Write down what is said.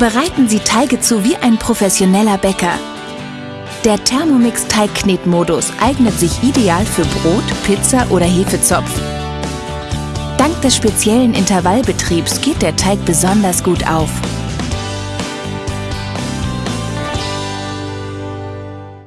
Bereiten Sie Teige zu wie ein professioneller Bäcker. Der Thermomix Teigknetmodus eignet sich ideal für Brot, Pizza oder Hefezopf. Dank des speziellen Intervallbetriebs geht der Teig besonders gut auf.